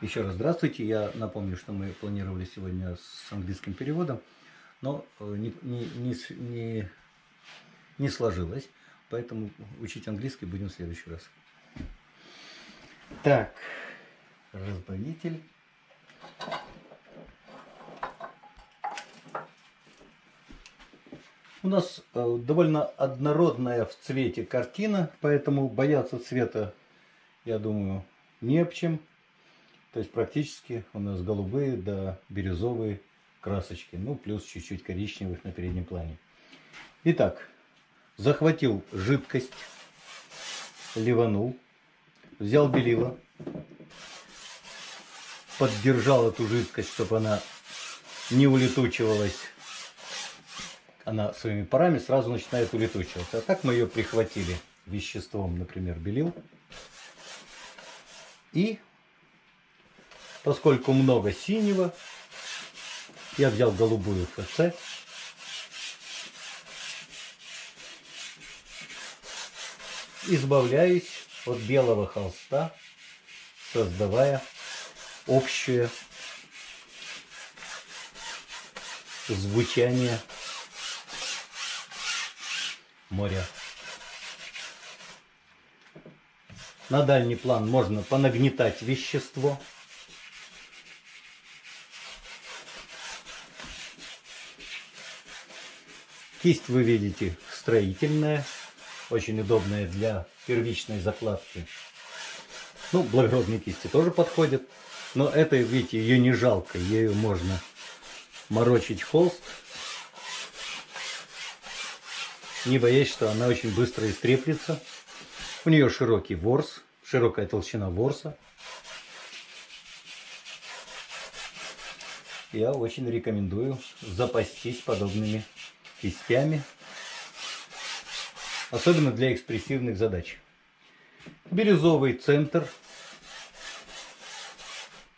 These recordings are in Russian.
Еще раз здравствуйте. Я напомню, что мы планировали сегодня с английским переводом, но э, не, не, не, не, не сложилось, поэтому учить английский будем в следующий раз. Так, разбавитель. У нас э, довольно однородная в цвете картина, поэтому бояться цвета, я думаю, не об чем. То есть практически у нас голубые да бирюзовые красочки, ну плюс чуть-чуть коричневых на переднем плане. Итак, захватил жидкость, ливанул, взял белила, поддержал эту жидкость, чтобы она не улетучивалась. Она своими парами сразу начинает улетучиваться. А так мы ее прихватили веществом, например, белил. И поскольку много синего, я взял голубую ФЦ. Избавляюсь от белого холста, создавая общее звучание моря. На дальний план можно понагнетать вещество. Кисть вы видите строительная, очень удобная для первичной закладки. Ну, благородные кисти тоже подходят. Но это, видите, ее не жалко. Ею можно морочить холст, не боясь, что она очень быстро истреплется. У нее широкий ворс, широкая толщина ворса. Я очень рекомендую запастись подобными кистями. Особенно для экспрессивных задач. Бирюзовый центр.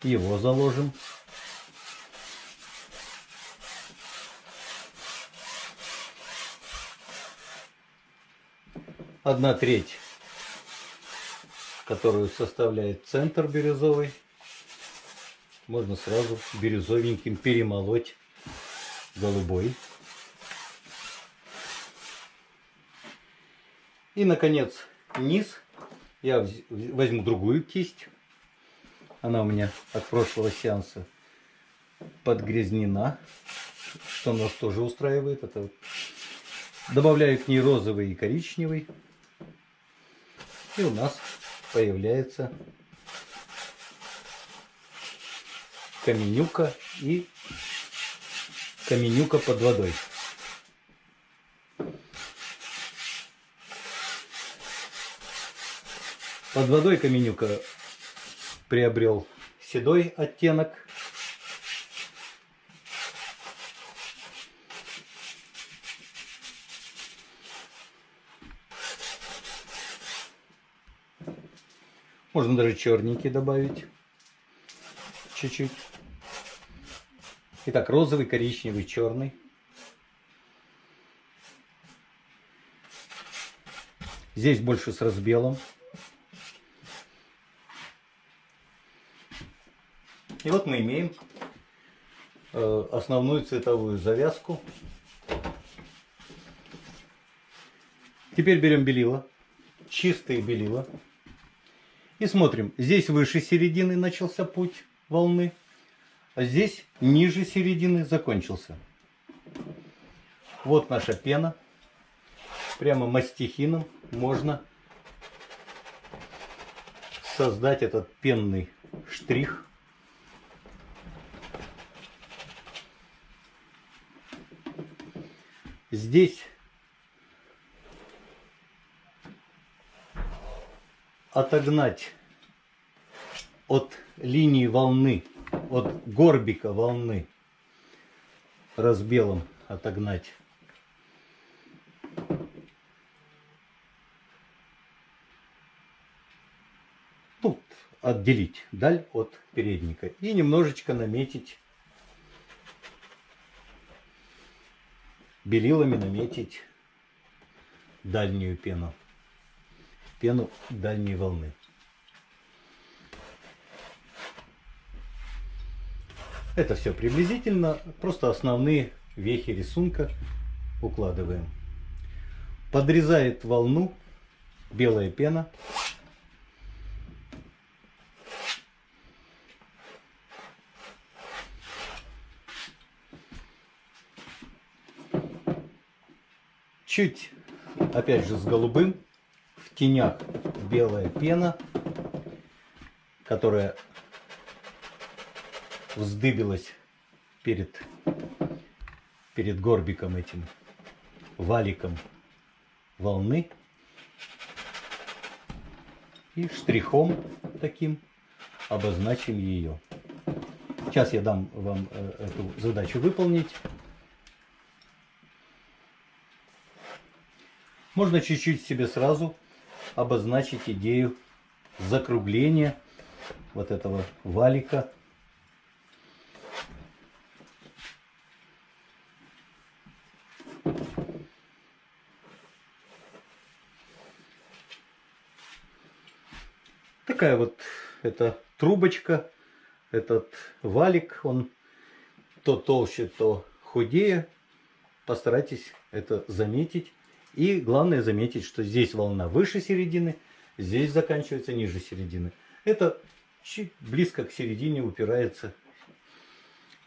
Его заложим. Одна треть, которую составляет центр бирюзовый. Можно сразу бирюзовеньким перемолоть голубой. И, наконец, низ. Я возьму другую кисть. Она у меня от прошлого сеанса подгрязнена, что нас тоже устраивает. Это вот. Добавляю к ней розовый и коричневый. И у нас появляется каменюка и каменюка под водой. Под водой каменюка приобрел седой оттенок. Можно даже черненький добавить. Чуть-чуть. Итак, розовый, коричневый, черный. Здесь больше с разбелом. И вот мы имеем э, основную цветовую завязку. Теперь берем белила, чистые белила. И смотрим, здесь выше середины начался путь волны, а здесь ниже середины закончился. Вот наша пена. Прямо мастихином можно создать этот пенный штрих. Здесь отогнать от линии волны, от горбика волны разбелом отогнать. Тут отделить даль от передника и немножечко наметить белилами наметить дальнюю пену пену дальней волны Это все приблизительно, просто основные вехи рисунка укладываем. Подрезает волну белая пена. Чуть, опять же, с голубым. В тенях белая пена, которая вздыбилась перед, перед горбиком этим, валиком волны. И штрихом таким обозначим ее. Сейчас я дам вам э, эту задачу выполнить. Можно чуть-чуть себе сразу обозначить идею закругления вот этого валика такая вот эта трубочка, этот валик, он то толще, то худее. Постарайтесь это заметить. И главное заметить, что здесь волна выше середины, здесь заканчивается ниже середины. Это чуть близко к середине упирается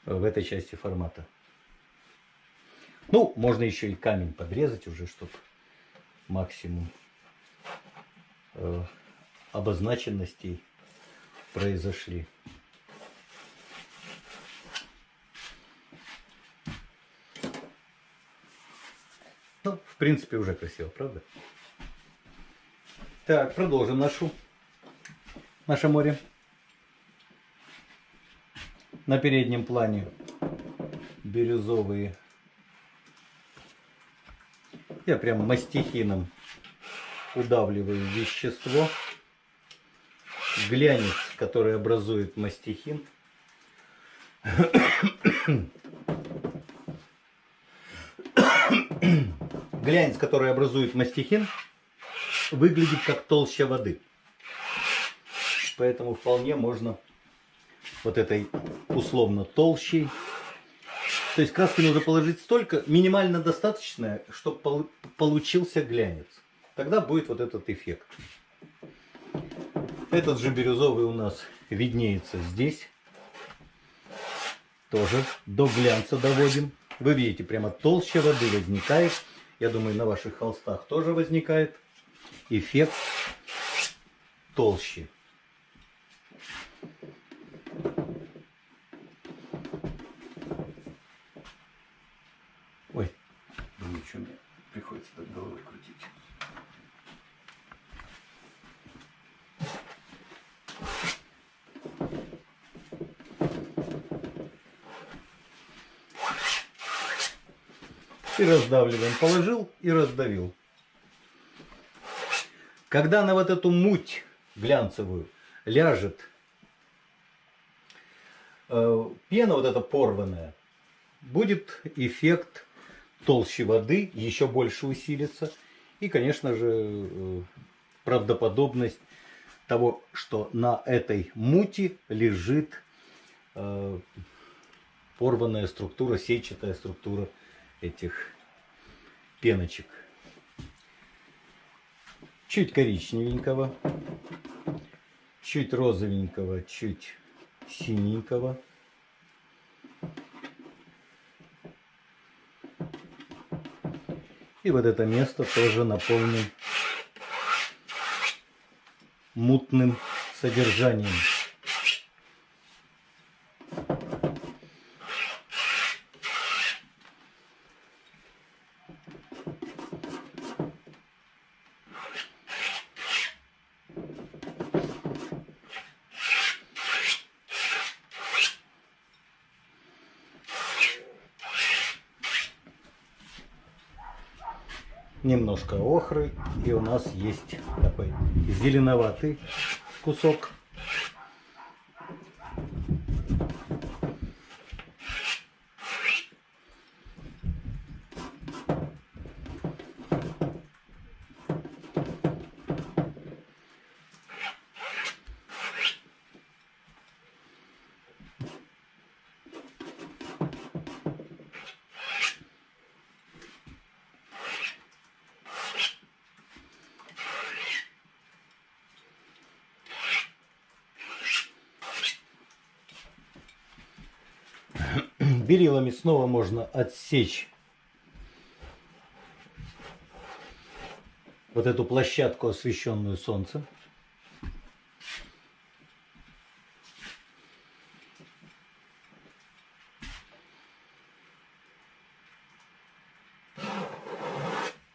в этой части формата. Ну, можно еще и камень подрезать уже, чтобы максимум э, обозначенностей произошли. Ну, в принципе, уже красиво, правда? Так, продолжим нашу, наше море. На переднем плане бирюзовые. Я прям мастихином удавливаю вещество глянец, который образует мастихин. Глянец, который образует мастихин, выглядит как толща воды. Поэтому вполне можно вот этой условно толщей. То есть краски нужно положить столько, минимально достаточное, чтобы получился глянец. Тогда будет вот этот эффект. Этот же бирюзовый у нас виднеется здесь. Тоже до глянца доводим. Вы видите, прямо толще воды возникает. Я думаю, на ваших холстах тоже возникает эффект толще. Ой, думаю, что мне приходится так головой крутить. Раздавливаем. Положил и раздавил. Когда на вот эту муть глянцевую ляжет э, пена вот эта порванная, будет эффект толще воды, еще больше усилится. И, конечно же, э, правдоподобность того, что на этой мути лежит э, порванная структура, сетчатая структура этих пеночек. Чуть коричневенького, чуть розовенького, чуть синенького. И вот это место тоже наполним мутным содержанием. Немножко охры и у нас есть такой зеленоватый кусок Белилами снова можно отсечь вот эту площадку, освещенную солнцем.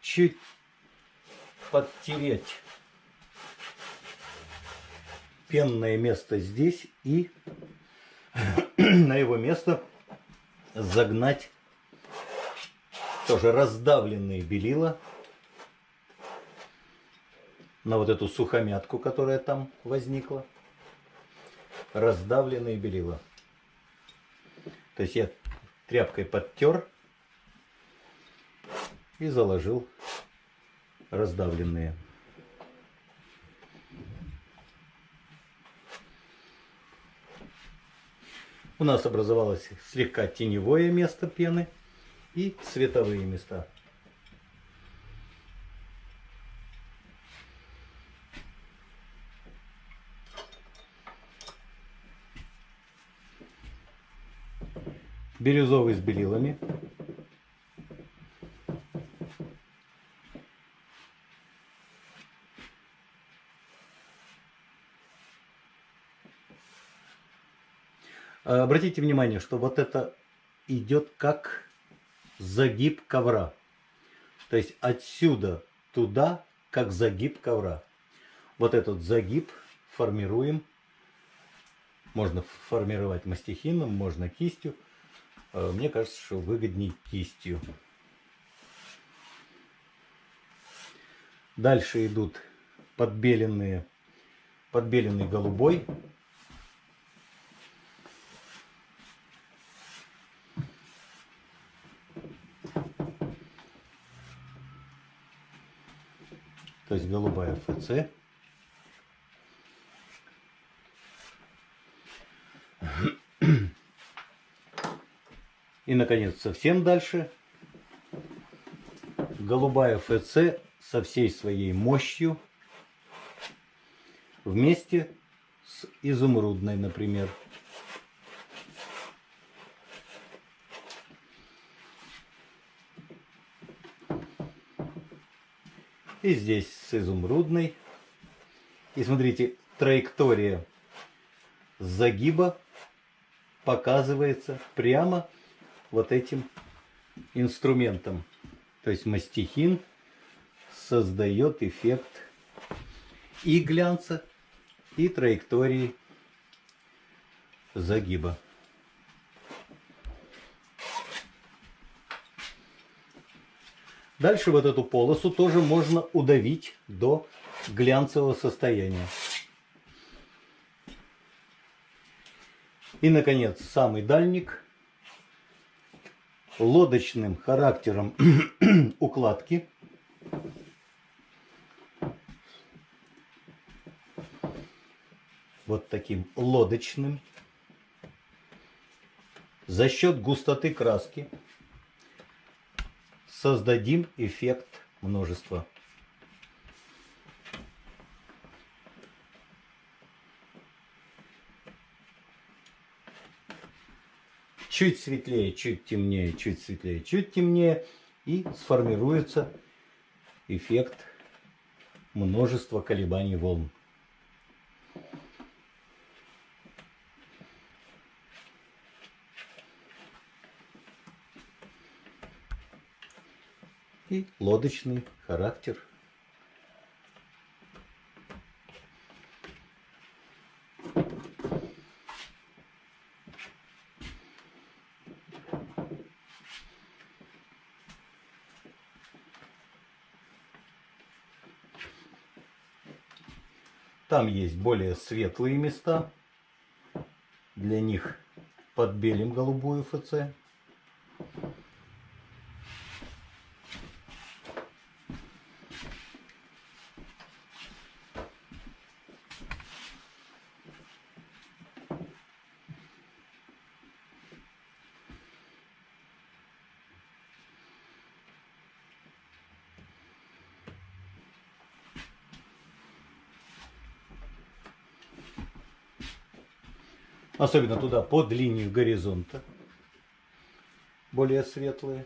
Чуть подтереть пенное место здесь и на его место загнать тоже раздавленные белила на вот эту сухомятку, которая там возникла. Раздавленные белила. То есть я тряпкой подтер и заложил раздавленные. У нас образовалось слегка теневое место пены и световые места. Бирюзовый с белилами. А, обратите внимание, что вот это идет как загиб ковра. То есть отсюда туда, как загиб ковра. Вот этот загиб формируем. Можно формировать мастихином, можно кистью. А, мне кажется, что выгоднее кистью. Дальше идут подбеленные, подбеленный голубой. То есть голубая ФЦ. И, наконец, совсем дальше. Голубая ФЦ со всей своей мощью вместе с изумрудной, например. И здесь с изумрудной. И смотрите, траектория загиба показывается прямо вот этим инструментом. То есть мастихин создает эффект и глянца, и траектории загиба. Дальше вот эту полосу тоже можно удавить до глянцевого состояния. И, наконец, самый дальник лодочным характером укладки. Вот таким лодочным. За счет густоты краски создадим эффект множества. Чуть светлее, чуть темнее, чуть светлее, чуть темнее. И сформируется эффект множества колебаний волн. И лодочный характер. Там есть более светлые места. Для них подбелим голубую ФЦ. особенно туда под линию горизонта, более светлые.